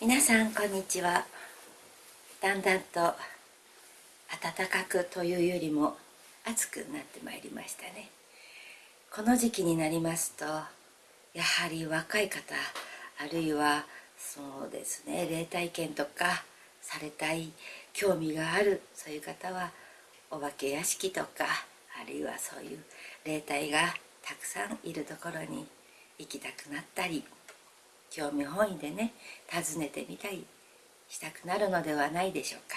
皆さんこんにちは。だんだんと暖かくというよりも暑くなってまいりましたね。この時期になりますとやはり若い方あるいはそうですね霊体験とかされたい興味があるそういう方はお化け屋敷とかあるいはそういう霊体がたくさんいるところに行きたくなったり興味本位でね訪ねてみたりしたくなるのではないでしょうか。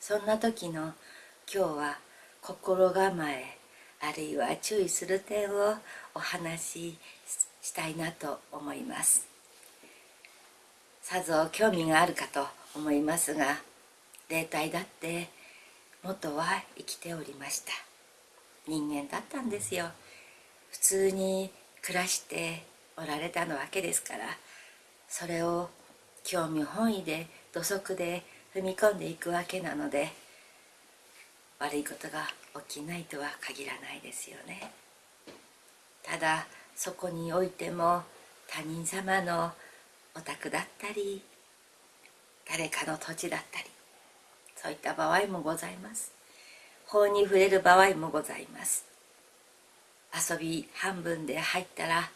そんな時の今日は心構えあるいは注意する点をお話ししたいなと思います。さぞ興味があるかと思いますが霊体だって元は生きておりました。人間だったんですよ。普通に暮らしておられたのわけですからそれを興味本位で土足で踏み込んでいくわけなので悪いことが起きないとは限らないですよね。ただそこにおいても他人様のお宅だったり誰かの土地だったりそういった場合もございます。法に触れる場合もございます。遊び半分で入ったら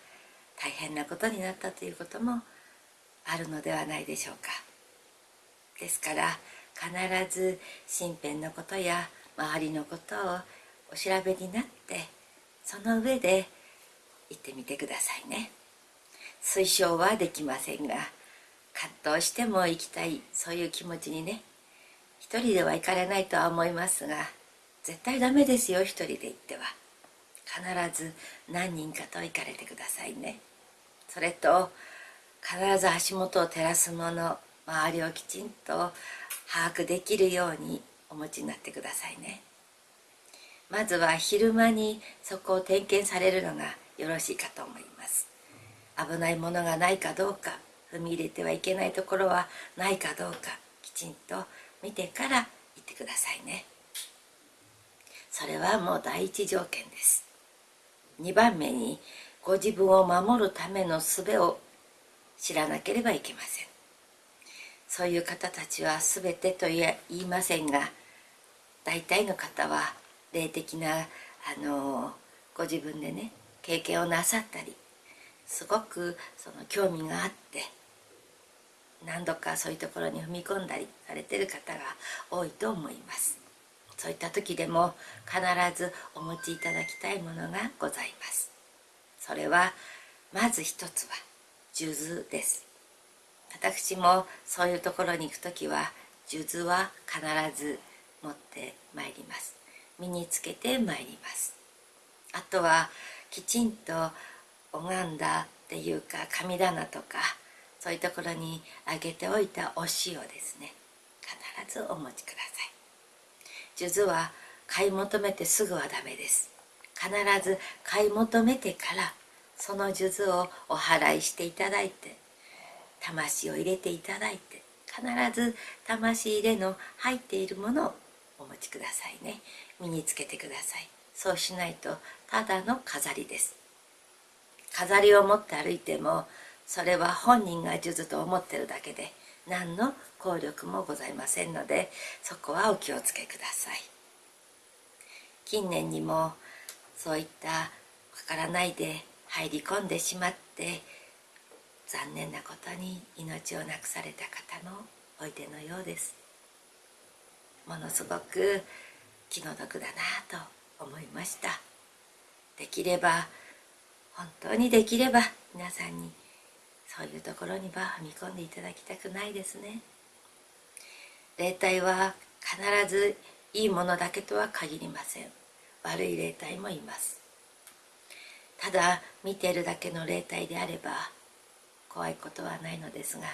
大変なことになったということもあるのではないでしょうか。ですから必ず身辺のことや周りのことをお調べになってその上で行ってみてくださいね。推奨はできませんが葛藤しても行きたいそういう気持ちにね一人では行かれないとは思いますが絶対ダメですよ一人で行っては。必ず何人かと行かれてくださいね。それと必ず足元を照らすもの周りをきちんと把握できるようにお持ちになってくださいね。まずは昼間にそこを点検されるのがよろしいかと思います。危ないものがないかどうか踏み入れてはいけないところはないかどうかきちんと見てから行ってくださいね。それはもう第一条件です。2番目にご自分を守るための術を知らなければいけません。そういう方たちは全てと言いませんが大体の方は霊的なあのご自分でね経験をなさったりすごくその興味があって何度かそういうところに踏み込んだりされてる方が多いと思います。そういった時でも必ずお持ちいただきたいものがございます。それはまず一つは数珠です。私もそういうところに行く時は数珠は必ず持ってまいります。身につけてまいります。あとはきちんと拝んだっていうか神棚とかそういうところにあげておいたお塩ですね。必ずお持ちください。数珠は買い求めてすぐはダメです。必ず買い求めてからその数珠をお祓いしていただいて魂を入れていただいて必ず魂入れの入っているものをお持ちくださいね。身につけてください。そうしないとただの飾りです。飾りを持って歩いてもそれは本人が数珠と思ってるだけで何の効力もございませんのでそこはお気をつけください。近年にもそういったわからないで入り込んでしまって残念なことに命をなくされた方のおいでのようです。ものすごく気の毒だなと思いました。できれば本当にできれば皆さんにそういうところには踏み込んでいただきたくないですね。霊体は必ずいいものだけとは限りません。悪い霊体もいます。ただ見ているだけの霊体であれば怖いことはないのですが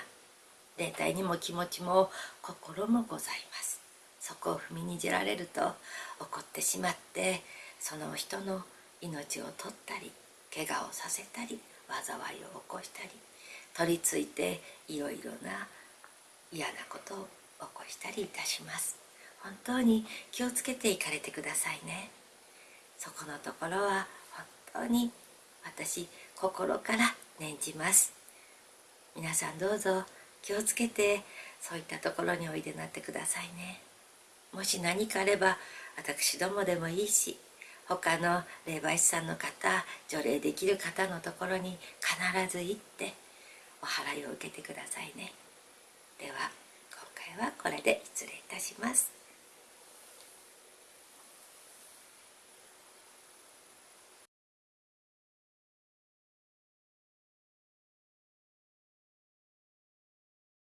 霊体にも気持ちも心もございます。そこを踏みにじられると怒ってしまってその人の命を取ったり怪我をさせたり災いを起こしたり取り付いていろいろな嫌なことを起こしたりいたします。本当に気をつけていかれてくださいね。そこのところは本当に私心から念じます。皆さんどうぞ気をつけてそういったところにおいでなってくださいね。もし何かあれば私どもでもいいし他の霊媒師さんの方除霊できる方のところに必ず行ってお祓いを受けてくださいね。では今回はこれで失礼いたします。